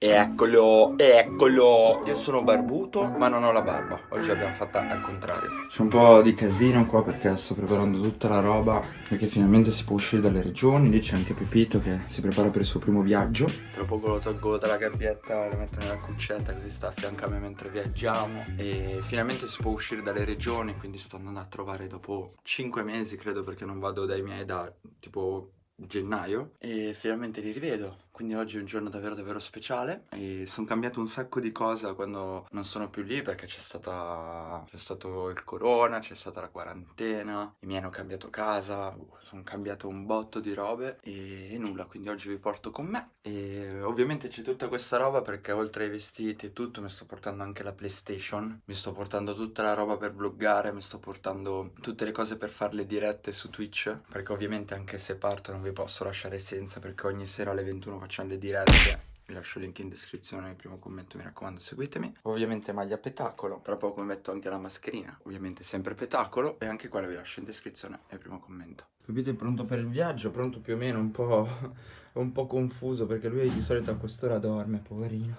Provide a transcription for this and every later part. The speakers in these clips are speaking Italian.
Eccolo, eccolo. Io sono barbuto ma non ho la barba. Oggi l'abbiamo fatta al contrario. C'è un po' di casino qua perché sto preparando tutta la roba Perché finalmente si può uscire dalle regioni. Lì c'è anche Pepito che si prepara per il suo primo viaggio. Tra poco lo tolgo dalla gabbietta Lo metto nella cuccetta così sta a fianco a me mentre viaggiamo. E finalmente si può uscire dalle regioni Quindi sto andando a trovare dopo 5 mesi credo Perché non vado dai miei da tipo gennaio. E finalmente li rivedo quindi oggi è un giorno davvero davvero speciale e sono cambiato un sacco di cose quando non sono più lì perché c'è stata c'è stato il corona, c'è stata la quarantena, i miei hanno cambiato casa, sono cambiato un botto di robe e, e nulla, quindi oggi vi porto con me e ovviamente c'è tutta questa roba perché oltre ai vestiti e tutto mi sto portando anche la PlayStation, mi sto portando tutta la roba per vloggare, mi sto portando tutte le cose per fare le dirette su Twitch perché ovviamente anche se parto non vi posso lasciare senza perché ogni sera alle 21 facciamo le dirette vi lascio il link in descrizione nel primo commento, mi raccomando seguitemi. Ovviamente maglia petacolo, tra poco mi metto anche la mascherina Ovviamente sempre petacolo e anche quella vi lascio in descrizione nel primo commento. Capite, pronto per il viaggio, pronto più o meno, un po', un po confuso perché lui di solito a quest'ora dorme, poverino.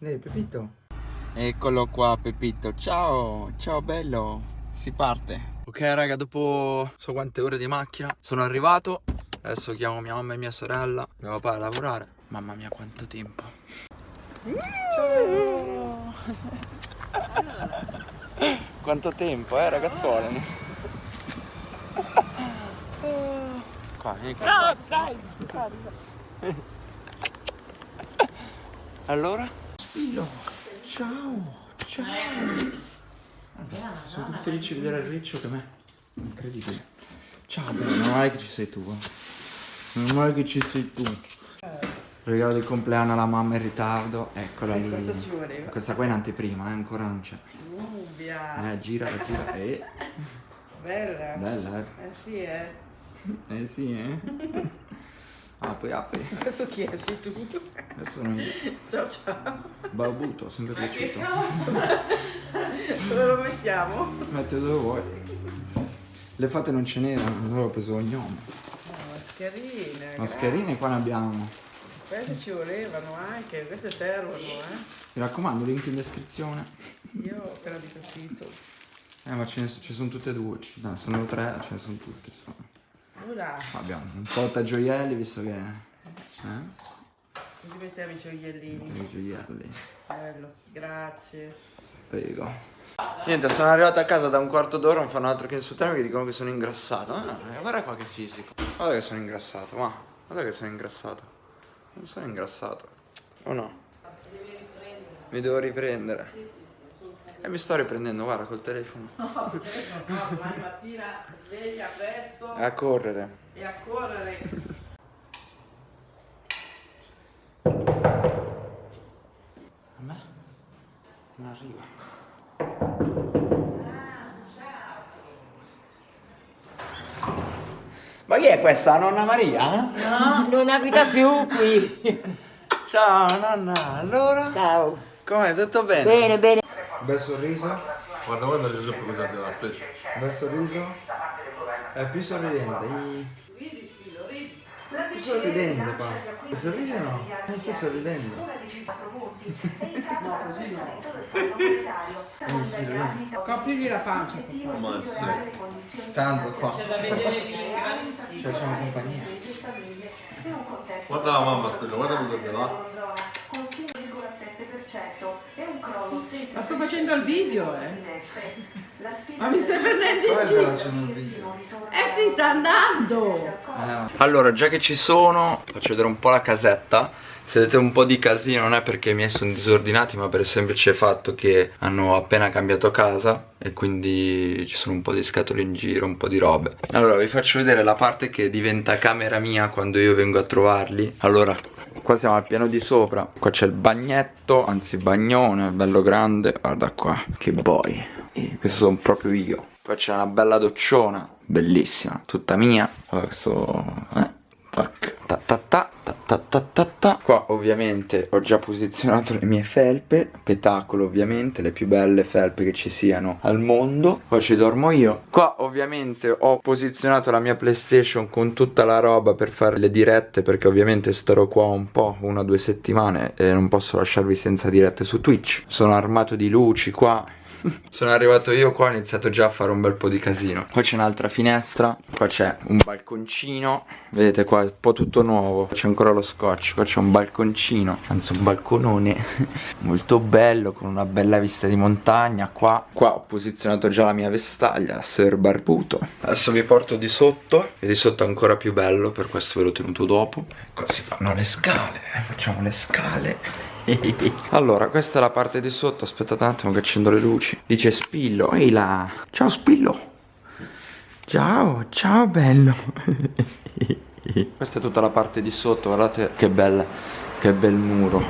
Ehi Pepito. Eccolo qua Pepito, ciao, ciao bello, si parte. Ok raga, dopo so quante ore di macchina sono arrivato Adesso chiamo mia mamma e mia sorella Mio papà a lavorare. Mamma mia quanto tempo. Ciao! Quanto tempo eh ragazzuole. Qua vieni qua. No dai Allora? Spillo. Ciao Ciao. Allora, sono felice di vedere il riccio che me. Incredibile. Ciao bello, non è che ci sei tu eh. Non male che ci sei tu. Regalo di compleanno alla mamma in ritardo. Eccola lì. Questa ci voleva. Questa qua è in anteprima, eh? ancora non c'è. Ubbia. Eh, gira, gira. Eh. Bella. Bella, eh. Eh sì, eh. Eh sì, eh. Apri, apri. Questo chi è? Sei tu? Questo sono io. Ciao ciao. Babuto, sempre piaciuto. Dove lo mettiamo? Mette dove vuoi. Le fate non ce n'erano, allora ho preso il gnome. Mascherine. Mascherine qua ne abbiamo. Queste ci volevano anche, queste servono, eh. Mi raccomando, link in descrizione. Io ho appena di capito. Eh ma ce ne ci sono tutte e due, no, sono tre, ce ne sono tutte. Ora. Abbiamo un po' da gioielli visto che. Eh? Così mettiamo i gioiellini. I gioielli. Bello, grazie. Prego. Niente, sono arrivato a casa da un quarto d'ora, non fanno altro che insultarmi, mi dicono che sono ingrassato. Ah, guarda qua che fisico. Guarda che sono ingrassato, ma guarda che sono ingrassato. Non sono ingrassato. O no? Mi devo riprendere. Sì, sì, sì, e mi sto riprendendo, guarda, col telefono. No, col telefono no, domani mattina sveglia presto. E a correre. E a correre. Questa? Nonna Maria? No, non abita più qui. Ciao nonna, allora? Ciao. Com'è? Tutto bene? Bene, bene. Bel sorriso? Guarda, guarda Giuseppe cosa ti dà, aspetta. Bel sorriso? È più sorridente. Sto sorridendo qua. Sorridi o no? Non sto sorridendo. no, così no. Coprirgli la pancia. Ma sì. Tanto qua. Ci facciamo compagnia. Guarda la mamma, aspetta, guarda cosa ti dà. Ma sto facendo il video, eh. Ma mi stai prendendo in giro? Eh sì, sta andando! Eh, allora, già che ci sono, faccio vedere un po' la casetta. Se vedete un po' di casino non è perché i miei sono disordinati, ma per il semplice fatto che hanno appena cambiato casa e quindi ci sono un po' di scatole in giro, un po' di robe. Allora, vi faccio vedere la parte che diventa camera mia quando io vengo a trovarli. Allora, qua siamo al piano di sopra. Qua c'è il bagnetto, anzi bagnone, bello grande. Guarda qua, che boy. Questo sono proprio io. Poi c'è una bella docciona, bellissima, tutta mia. Allora, questo... Eh, tac, ta ta ta, ta ta ta ta. Qua ovviamente ho già posizionato le mie felpe, petacolo ovviamente, le più belle felpe che ci siano al mondo. Qua ci dormo io. Qua ovviamente ho posizionato la mia PlayStation con tutta la roba per fare le dirette perché ovviamente starò qua un po', una o due settimane e non posso lasciarvi senza dirette su Twitch. Sono armato di luci qua sono arrivato io qua ho iniziato già a fare un bel po' di casino. Qua c'è un'altra finestra Qua c'è un balconcino. Vedete qua è un po' tutto nuovo. C'è ancora lo scotch Qua c'è un balconcino. Anzi un balconone. Molto bello Con una bella vista di montagna. Qua Qua ho posizionato già la mia vestaglia Ser barbuto. Adesso vi porto di sotto E di sotto è ancora più bello Per questo ve l'ho tenuto dopo. Qua si fanno le scale Facciamo le scale allora, questa è la parte di sotto, aspettate un attimo che accendo le luci. Dice Spillo, ehi là. Ciao Spillo. Ciao, ciao bello. questa è tutta la parte di sotto, guardate che bella, che bel muro.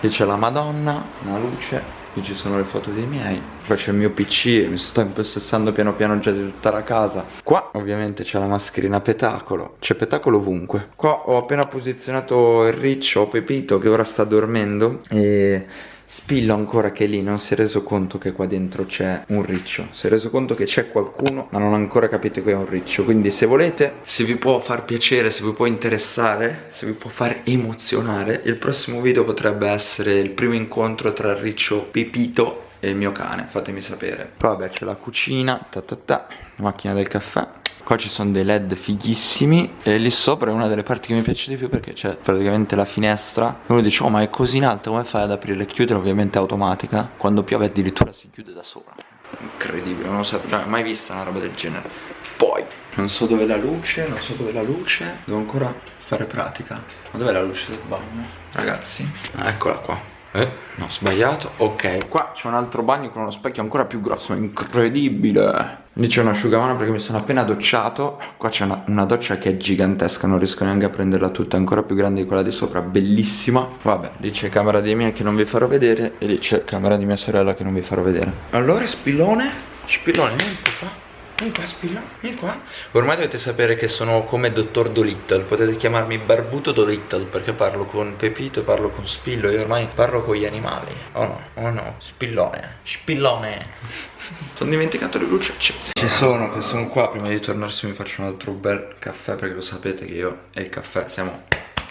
Qui c'è la Madonna, una luce Qui ci sono le foto dei miei Qua c'è il mio pc Mi sto impossessando piano piano già di tutta la casa. Qua ovviamente c'è la mascherina petacolo. C'è petacolo ovunque. Qua ho appena posizionato il riccio Pepito che ora sta dormendo E Spillo ancora che lì non si è reso conto che qua dentro c'è un riccio. Si è reso conto che c'è qualcuno ma non ha ancora capito che è un riccio. Quindi se volete, se vi può far piacere, se vi può interessare Se vi può far emozionare Il prossimo video potrebbe essere il primo incontro tra il riccio Pepito e il mio cane. Fatemi sapere. Vabbè c'è la cucina, ta ta ta, la macchina del caffè Qua ci sono dei led fighissimi E lì sopra è una delle parti che mi piace di più Perché c'è praticamente la finestra E uno dice oh ma è così in alto come fai ad aprire e chiudere? Ovviamente automatica. Quando piove addirittura si chiude da sola Incredibile non lo so cioè, mai vista una roba del genere. Poi non so dove è la luce Non so dove è la luce. Devo ancora fare pratica. Ma dov'è la luce del bagno? Ragazzi Eccola qua eh, no, sbagliato. Ok, qua c'è un altro bagno con uno specchio ancora più grosso, incredibile. Lì c'è un asciugamano perché mi sono appena docciato. Qua c'è una, una, doccia che è gigantesca, non riesco neanche a prenderla tutta, è ancora più grande di quella di sopra, bellissima. Vabbè, lì c'è camera di mia che non vi farò vedere e lì c'è camera di mia sorella che non vi farò vedere. Allora, spillone, spillone, niente qua. Vieni qua, Spilla, vieni qua. Ormai dovete sapere che sono come Dottor Dolittle. Potete chiamarmi Barbuto Dolittle perché parlo con Pepito, parlo con Spillo. Io ormai parlo con gli animali. Oh no, oh no, Spillone, Spillone. Sono dimenticato le luci accese. Ci sono, che sono qua. Prima di tornarsi mi faccio un altro bel caffè perché lo sapete che io e il caffè siamo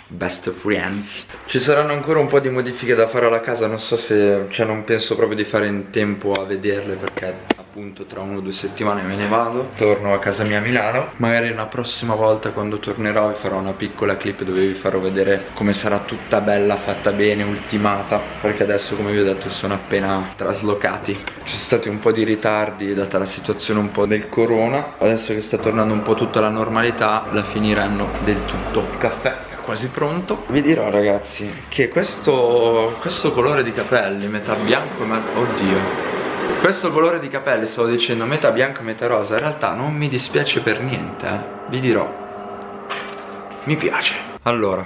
best friends. Ci saranno ancora un po' di modifiche da fare alla casa Non so se, cioè non penso proprio di fare in tempo a vederle Perché appunto tra una o due settimane me ne vado. Torno a casa mia a Milano. Magari una prossima volta quando tornerò vi farò una piccola clip dove vi farò vedere come sarà tutta bella, fatta bene, ultimata. Perché adesso come vi ho detto sono appena traslocati. Ci sono stati un po' di ritardi data la situazione un po' del corona. Adesso che sta tornando un po' tutta la normalità la finiranno del tutto. Il caffè quasi pronto. Vi dirò ragazzi che questo, questo colore di capelli metà bianco e metà... oddio. Questo colore di capelli stavo dicendo metà bianco e metà rosa In realtà non mi dispiace per niente eh. Vi dirò. Mi piace. Allora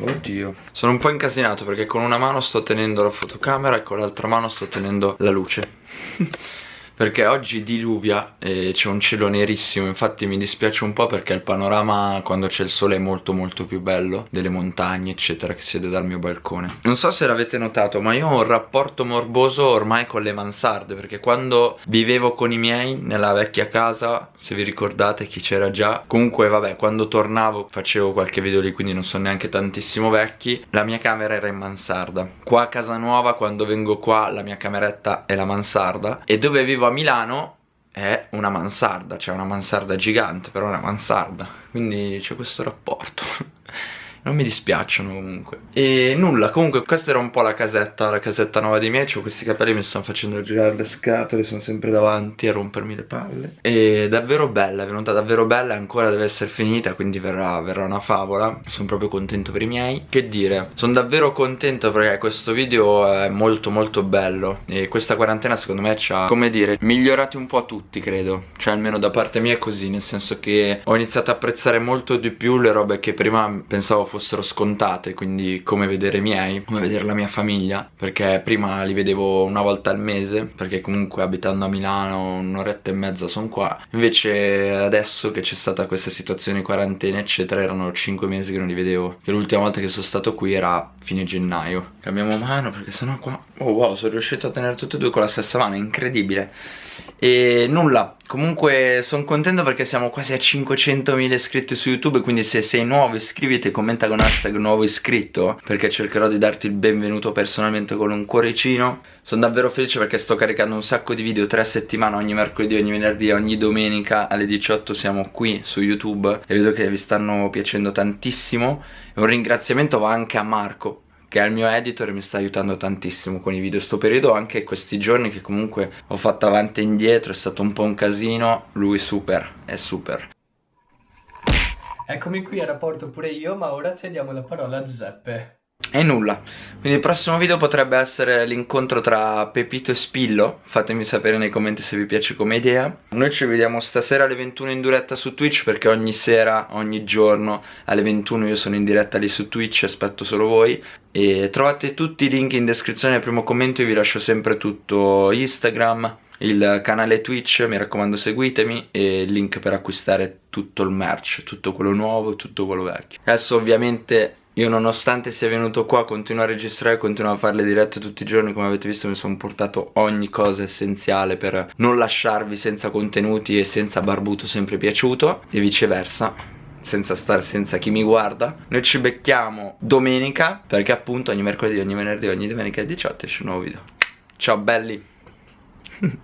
Oddio. Sono un po' incasinato perché con una mano sto tenendo la fotocamera E con l'altra mano sto tenendo la luce perché oggi diluvia e c'è un cielo nerissimo. Infatti mi dispiace un po' perché il panorama quando c'è il sole è molto molto più bello delle montagne eccetera che si dal mio balcone. Non so se l'avete notato ma io ho un rapporto morboso ormai con le mansarde perché quando vivevo con i miei nella vecchia casa se vi ricordate chi c'era già comunque vabbè quando tornavo facevo qualche video lì quindi non sono neanche tantissimo vecchi la mia camera era in mansarda. Qua a casa nuova quando vengo qua la mia cameretta è la mansarda e dove vivo a Milano è una mansarda, cioè una mansarda gigante, però è una mansarda, quindi c'è questo rapporto non mi dispiacciono comunque. E nulla comunque questa era un po' la casetta la casetta nuova dei miei ho questi capelli mi stanno facendo girare le scatole sono sempre davanti a rompermi le palle. E davvero bella è venuta davvero bella ancora deve essere finita quindi verrà, verrà una favola. Sono proprio contento per i miei. Che dire sono davvero contento perché questo video è molto molto bello. E questa quarantena secondo me ci ha come dire migliorati un po' tutti credo. Cioè almeno da parte mia è così nel senso che ho iniziato a apprezzare molto di più le robe che prima pensavo fossero scontate, quindi come vedere i miei, come vedere la mia famiglia, perché prima li vedevo una volta al mese, perché comunque abitando a Milano un'oretta e mezza sono qua, invece adesso che c'è stata questa situazione quarantena eccetera erano 5 mesi che non li vedevo, che l'ultima volta che sono stato qui era fine gennaio. Cambiamo mano perché sennò qua... Oh wow, sono riuscito a tenere tutte e due con la stessa mano, incredibile. E nulla, comunque sono contento perché siamo quasi a 500.000 iscritti su YouTube Quindi se sei nuovo iscriviti e commenta con hashtag nuovo iscritto Perché cercherò di darti il benvenuto personalmente con un cuoricino. Sono davvero felice perché sto caricando un sacco di video tre settimane Ogni mercoledì, ogni venerdì, ogni domenica. Alle 18 siamo qui su YouTube E vedo che vi stanno piacendo tantissimo. E un ringraziamento va anche a Marco che è il mio editor e mi sta aiutando tantissimo con i video. Sto periodo anche questi giorni che comunque ho fatto avanti e indietro è stato un po' un casino. Lui super è super. Eccomi qui a rapporto pure io ma ora cediamo la parola a Giuseppe e nulla, quindi il prossimo video potrebbe essere l'incontro tra Pepito e Spillo. Fatemi sapere nei commenti se vi piace come idea. Noi ci vediamo stasera alle 21 in diretta su Twitch Perché ogni sera, ogni giorno alle 21 io sono in diretta lì su Twitch Aspetto solo voi. E trovate tutti i link in descrizione nel primo commento Io vi lascio sempre tutto Instagram il canale Twitch, mi raccomando seguitemi e il link per acquistare tutto il merch, tutto quello nuovo e tutto quello vecchio. Adesso ovviamente io nonostante sia venuto qua continuo a registrare, continuo a fare le dirette tutti i giorni Come avete visto mi sono portato ogni cosa essenziale per non lasciarvi senza contenuti e senza barbuto sempre piaciuto E viceversa senza stare senza chi mi guarda. Noi ci becchiamo domenica perché appunto ogni mercoledì, ogni venerdì, ogni domenica alle 18 esce un nuovo video. Ciao belli